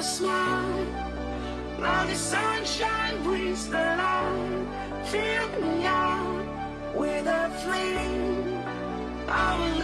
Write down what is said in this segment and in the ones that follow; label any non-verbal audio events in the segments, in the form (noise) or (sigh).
your smile. Now the sunshine brings the light. Fill me out with a flame. I will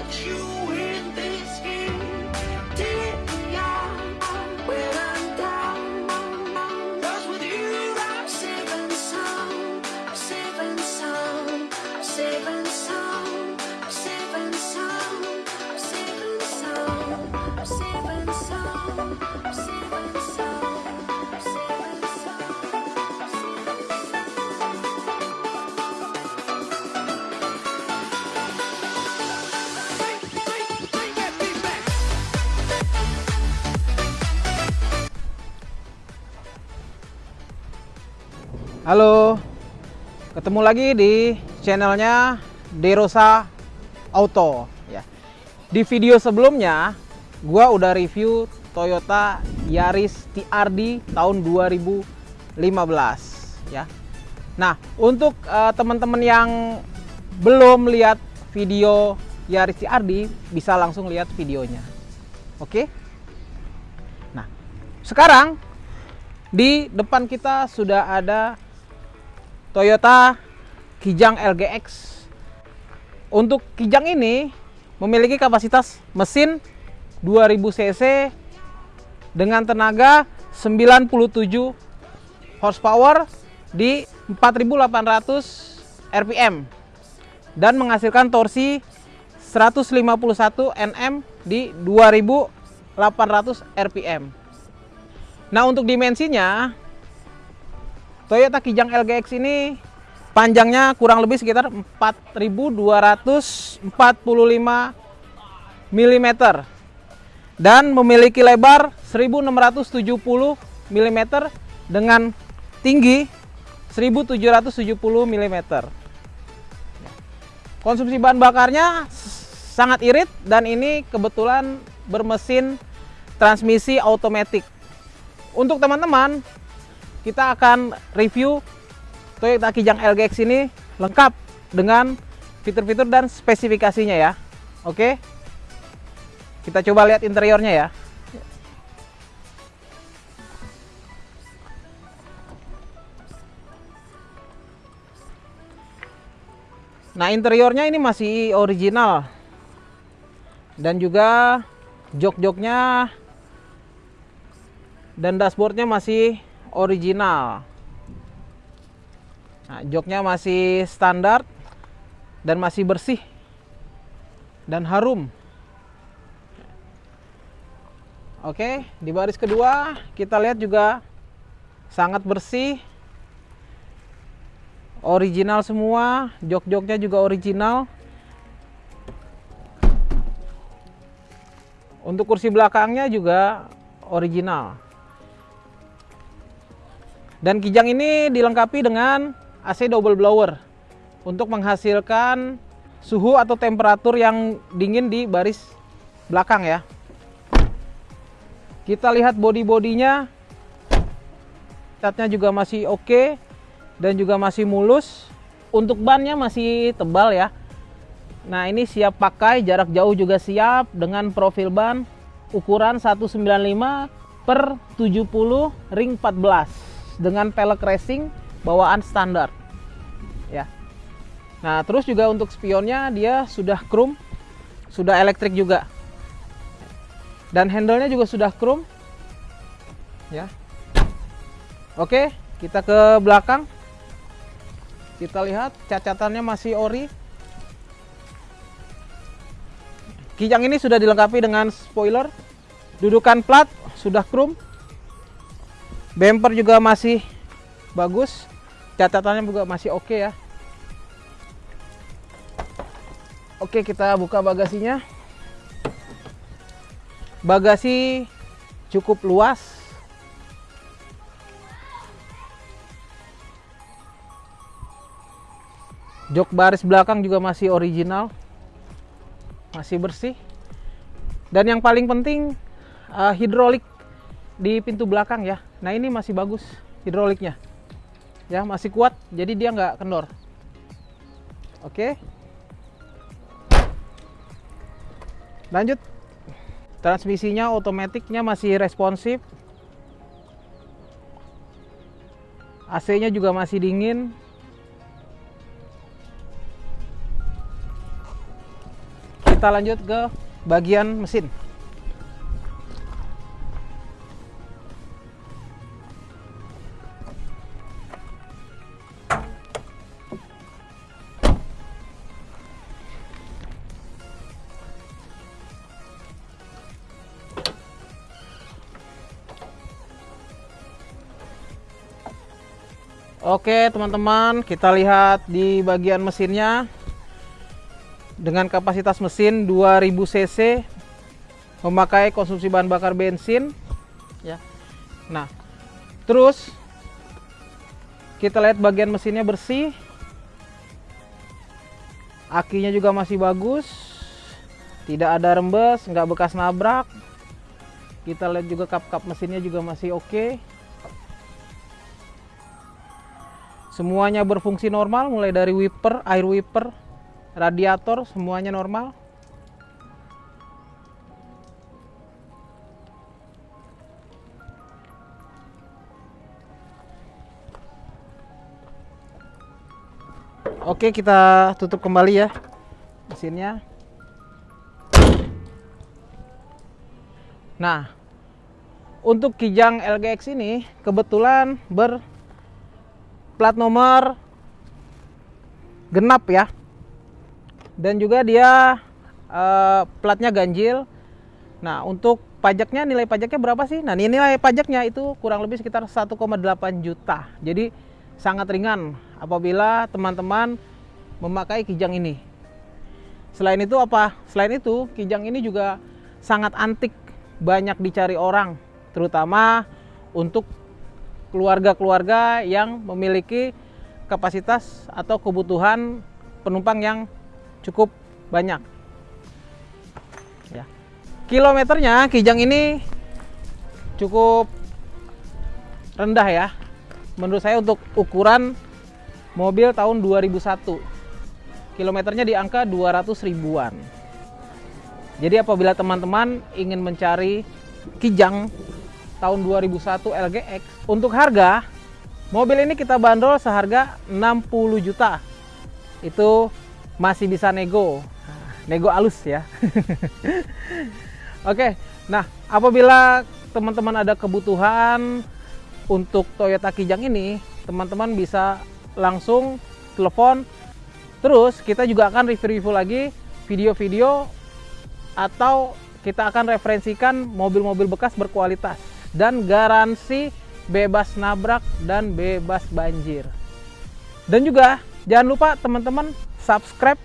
Halo, ketemu lagi di channelnya Derosa Auto. Ya. Di video sebelumnya, gua udah review Toyota Yaris TRD tahun 2015. Ya. Nah, untuk eh, teman-teman yang belum lihat video Yaris TRD, bisa langsung lihat videonya. Oke? Nah, sekarang di depan kita sudah ada Toyota Kijang LGX. Untuk Kijang ini memiliki kapasitas mesin 2000 cc dengan tenaga 97 horsepower di 4800 rpm dan menghasilkan torsi 151 Nm di 2800 rpm. Nah, untuk dimensinya Toyota Kijang LGX ini panjangnya kurang lebih sekitar 4245 mm dan memiliki lebar 1670 mm dengan tinggi 1770 mm. Konsumsi bahan bakarnya sangat irit dan ini kebetulan bermesin transmisi otomatis. Untuk teman-teman kita akan review Toyota Kijang LGX ini lengkap dengan fitur-fitur dan spesifikasinya ya. Oke. Kita coba lihat interiornya ya. Nah, interiornya ini masih original. Dan juga jok-joknya dan dashboardnya masih original. Nah, joknya masih standar dan masih bersih dan harum. Oke, di baris kedua kita lihat juga sangat bersih. Original semua, jok-joknya juga original. Untuk kursi belakangnya juga original. Dan Kijang ini dilengkapi dengan AC double blower untuk menghasilkan suhu atau temperatur yang dingin di baris belakang ya. Kita lihat body-bodinya, catnya juga masih oke dan juga masih mulus. Untuk bannya masih tebal ya. Nah ini siap pakai, jarak jauh juga siap dengan profil ban ukuran 195 per 70 ring 14 dengan pelek racing bawaan standar. Ya. Nah terus juga untuk spionnya dia sudah chrome sudah elektrik juga. Dan handle-nya juga sudah chrome ya. Oke kita ke belakang. Kita lihat cacatannya masih ori. Kijang ini sudah dilengkapi dengan spoiler. Dudukan plat sudah chrome bumper juga masih bagus. Catatannya juga masih oke ya. Oke kita buka bagasinya. Bagasi cukup luas. Jok baris belakang juga masih original. Masih bersih. Dan yang paling penting uh, hidrolik di pintu belakang ya. Nah ini masih bagus hidroliknya. Ya masih kuat jadi dia nggak kendor. Oke. Lanjut. Transmisinya otomatiknya masih responsif. AC-nya juga masih dingin. Kita lanjut ke bagian mesin. Oke teman-teman kita lihat di bagian mesinnya. Dengan kapasitas mesin 2000 cc memakai konsumsi bahan bakar bensin. Ya. Nah terus kita lihat bagian mesinnya bersih. Akinya juga masih bagus. Tidak ada rembes nggak bekas nabrak. Kita lihat juga kap-kap mesinnya juga masih oke. okay. Semuanya berfungsi normal mulai dari wiper, air wiper, radiator semuanya normal. Oke, kita tutup kembali ya mesinnya. Nah, untuk Kijang LGX ini kebetulan ber plat nomor genap ya. Dan juga dia uh, platnya ganjil. Nah untuk pajaknya nilai pajaknya berapa sih? Nah nilai pajaknya itu kurang lebih sekitar 1,8 juta. Jadi sangat ringan apabila teman-teman memakai kijang ini. Selain itu apa? Selain itu kijang ini juga sangat antik. Banyak dicari orang terutama untuk keluarga-keluarga yang memiliki kapasitas atau kebutuhan penumpang yang cukup banyak. Ya. Kilometernya Kijang ini cukup rendah ya. Menurut saya untuk ukuran mobil tahun 2001. Kilometernya di angka 200 ribuan. Jadi apabila teman-teman ingin mencari Kijang tahun 2001 LGX. Untuk harga, mobil ini kita bandrol seharga 60 juta. Itu masih bisa nego. Nego alus ya. (laughs) Oke, nah apabila teman-teman ada kebutuhan untuk Toyota Kijang ini, teman-teman bisa langsung telepon. Terus kita juga akan review-review lagi video-video atau kita akan referensikan mobil-mobil bekas berkualitas dan garansi bebas nabrak dan bebas banjir. Dan juga jangan lupa teman-teman subscribe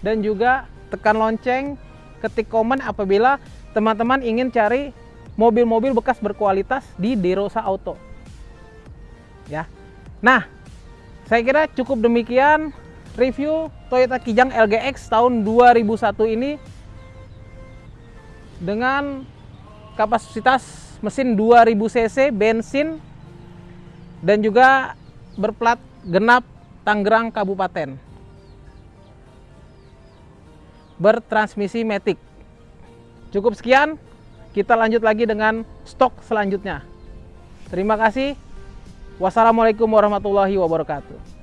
dan juga tekan lonceng, ketik komen apabila teman-teman ingin cari mobil-mobil bekas berkualitas di Derosa Auto. Ya. Nah, saya kira cukup demikian review Toyota Kijang LGX tahun 2001 ini dengan kapasitas mesin 2000 cc bensin dan juga berplat genap Tangerang Kabupaten. Bertransmisi Matic cukup sekian kita lanjut lagi dengan stok selanjutnya. Terima kasih. Wassalamualaikum warahmatullahi wabarakatuh